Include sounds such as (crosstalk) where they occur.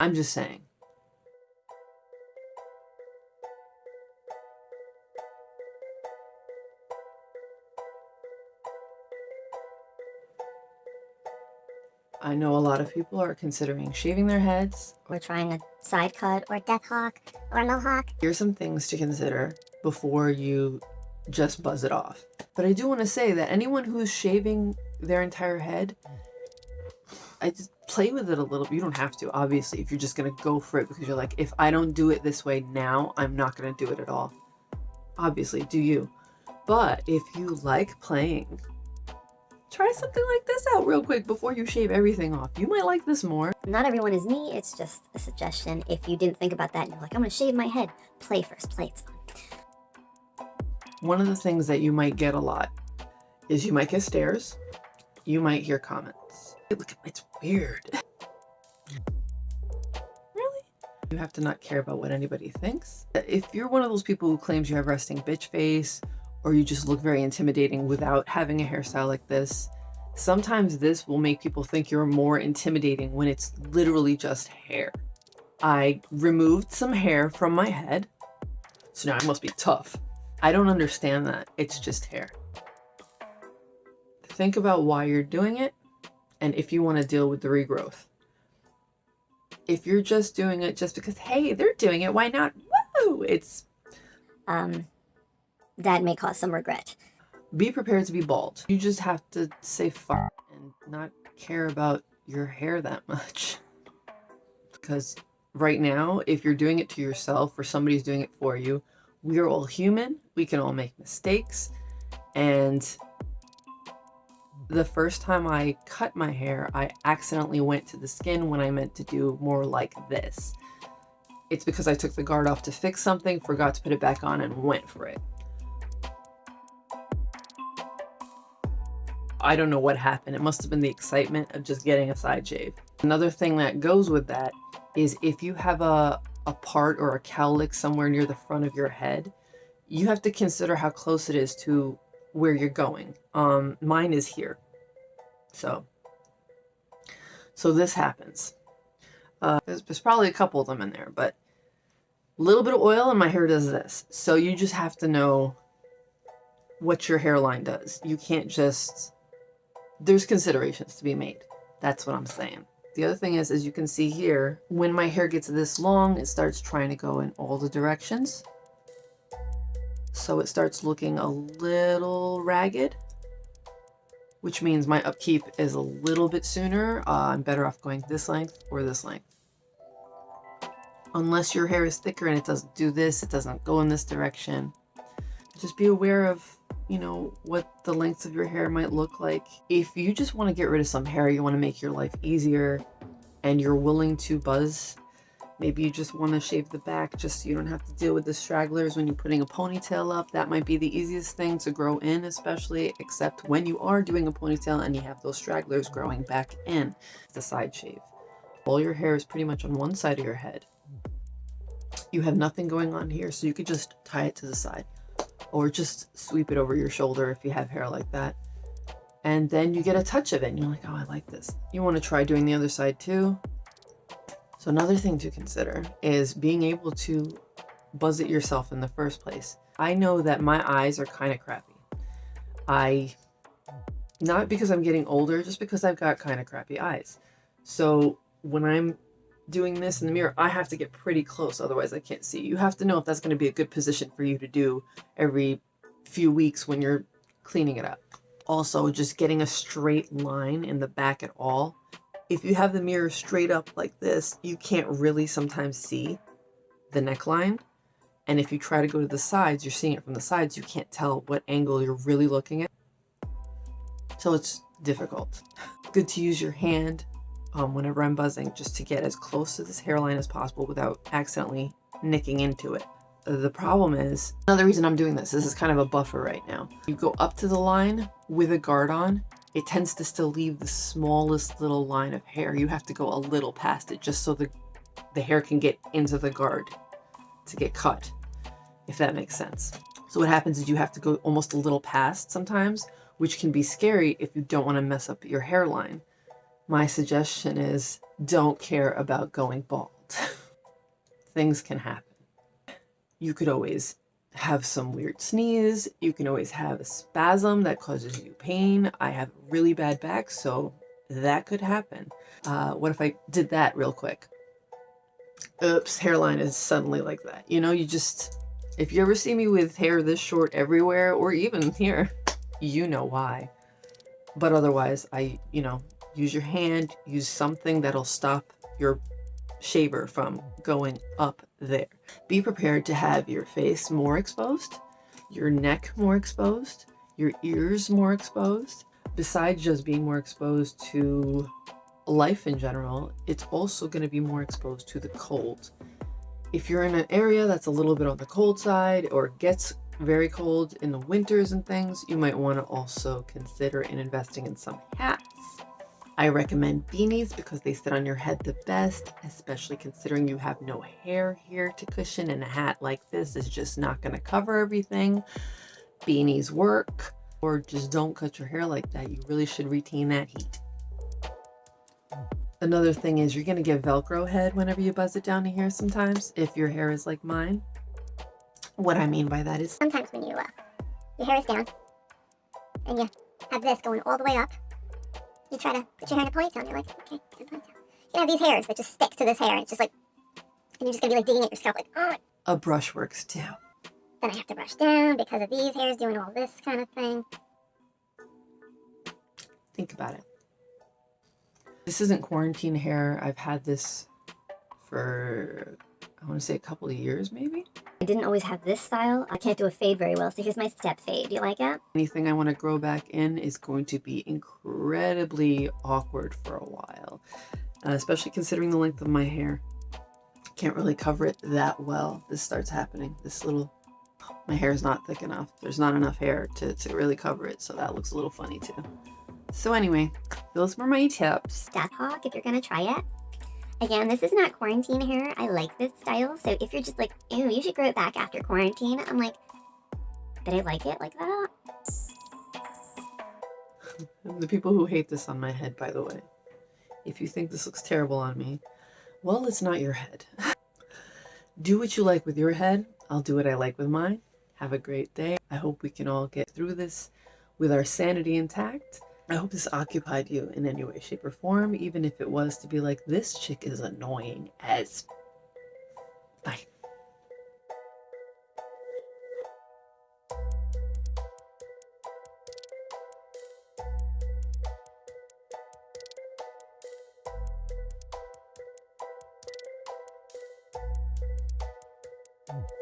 I'm just saying. I know a lot of people are considering shaving their heads. We're trying a side cut or death hawk or mohawk. Here's some things to consider before you just buzz it off. But I do want to say that anyone who's shaving their entire head, I just play with it a little. You don't have to, obviously, if you're just going to go for it because you're like, if I don't do it this way now, I'm not going to do it at all. Obviously, do you. But if you like playing try something like this out real quick before you shave everything off. You might like this more. Not everyone is me, it's just a suggestion. If you didn't think about that and you're like, I'm gonna shave my head, play first, play, it's fun. One of the things that you might get a lot is you might get stares, you might hear comments. Look, it's weird. Really? You have to not care about what anybody thinks. If you're one of those people who claims you have resting bitch face or you just look very intimidating without having a hairstyle like this. Sometimes this will make people think you're more intimidating when it's literally just hair. I removed some hair from my head, so now I must be tough. I don't understand that. It's just hair. Think about why you're doing it and if you want to deal with the regrowth. If you're just doing it just because, hey, they're doing it, why not? Woo! It's um, that may cause some regret. Be prepared to be bald. You just have to say fuck and not care about your hair that much. (laughs) Because right now, if you're doing it to yourself or somebody's doing it for you, we are all human. We can all make mistakes. And the first time I cut my hair, I accidentally went to the skin when I meant to do more like this. It's because I took the guard off to fix something, forgot to put it back on, and went for it. I don't know what happened. It must have been the excitement of just getting a side shave. Another thing that goes with that is if you have a, a part or a cowlick somewhere near the front of your head, you have to consider how close it is to where you're going. Um, mine is here. So, so this happens. Uh, there's, there's probably a couple of them in there, but a little bit of oil and my hair does this. So you just have to know what your hairline does. You can't just there's considerations to be made. That's what I'm saying. The other thing is, as you can see here, when my hair gets this long, it starts trying to go in all the directions. So it starts looking a little ragged, which means my upkeep is a little bit sooner. Uh, I'm better off going this length or this length. Unless your hair is thicker and it doesn't do this, it doesn't go in this direction. Just be aware of you know, what the lengths of your hair might look like. If you just want to get rid of some hair, you want to make your life easier and you're willing to buzz, maybe you just want to shave the back just so you don't have to deal with the stragglers when you're putting a ponytail up. That might be the easiest thing to grow in, especially except when you are doing a ponytail and you have those stragglers growing back in the side shave. All your hair is pretty much on one side of your head. You have nothing going on here, so you could just tie it to the side or just sweep it over your shoulder if you have hair like that. And then you get a touch of it and you're like, oh, I like this. You want to try doing the other side too. So another thing to consider is being able to buzz it yourself in the first place. I know that my eyes are kind of crappy. I, not because I'm getting older, just because I've got kind of crappy eyes. So when I'm doing this in the mirror, I have to get pretty close, otherwise I can't see. You have to know if that's going to be a good position for you to do every few weeks when you're cleaning it up. Also, just getting a straight line in the back at all. If you have the mirror straight up like this, you can't really sometimes see the neckline. And if you try to go to the sides, you're seeing it from the sides, you can't tell what angle you're really looking at. So it's difficult. Good to use your hand um, whenever I'm buzzing just to get as close to this hairline as possible without accidentally nicking into it. The problem is, another reason I'm doing this, this is kind of a buffer right now. You go up to the line with a guard on, it tends to still leave the smallest little line of hair. You have to go a little past it just so the, the hair can get into the guard to get cut, if that makes sense. So what happens is you have to go almost a little past sometimes, which can be scary if you don't want to mess up your hairline My suggestion is don't care about going bald. (laughs) Things can happen. You could always have some weird sneeze. You can always have a spasm that causes you pain. I have really bad back, so that could happen. Uh, what if I did that real quick? Oops, hairline is suddenly like that. You know, you just, if you ever see me with hair this short everywhere, or even here, you know why. But otherwise, I, you know, use your hand, use something that'll stop your shaver from going up there. Be prepared to have your face more exposed, your neck more exposed, your ears more exposed. Besides just being more exposed to life in general, it's also going to be more exposed to the cold. If you're in an area that's a little bit on the cold side or gets very cold in the winters and things, you might want to also consider in investing in some hats I recommend beanies because they sit on your head the best, especially considering you have no hair here to cushion and a hat like this is just not going to cover everything. Beanies work or just don't cut your hair like that. You really should retain that heat. Another thing is you're going to get Velcro head whenever you buzz it down to here sometimes if your hair is like mine. What I mean by that is Sometimes when you, uh, your hair is down and you have this going all the way up, you try to put your hair in a ponytail and you're like, okay, in a ponytail. You have these hairs that just stick to this hair and it's just like, and you're just gonna be like digging at your scalp like, oh. a brush works too. Then I have to brush down because of these hairs doing all this kind of thing. Think about it. This isn't quarantine hair. I've had this for, I want to say a couple of years maybe. I didn't always have this style. I can't do a fade very well, so here's my step fade. Do you like it? Anything I want to grow back in is going to be incredibly awkward for a while, uh, especially considering the length of my hair. Can't really cover it that well. This starts happening. This little, my hair is not thick enough. There's not enough hair to, to really cover it, so that looks a little funny too. So anyway, those were my tips. Death Hawk, if you're gonna try it. Again, this is not quarantine hair. I like this style, so if you're just like, ew, you should grow it back after quarantine, I'm like, but I like it like that. The people who hate this on my head, by the way. If you think this looks terrible on me, well, it's not your head. (laughs) do what you like with your head. I'll do what I like with mine. Have a great day. I hope we can all get through this with our sanity intact. I hope this occupied you in any way, shape, or form, even if it was to be like, this chick is annoying as. Bye. Mm.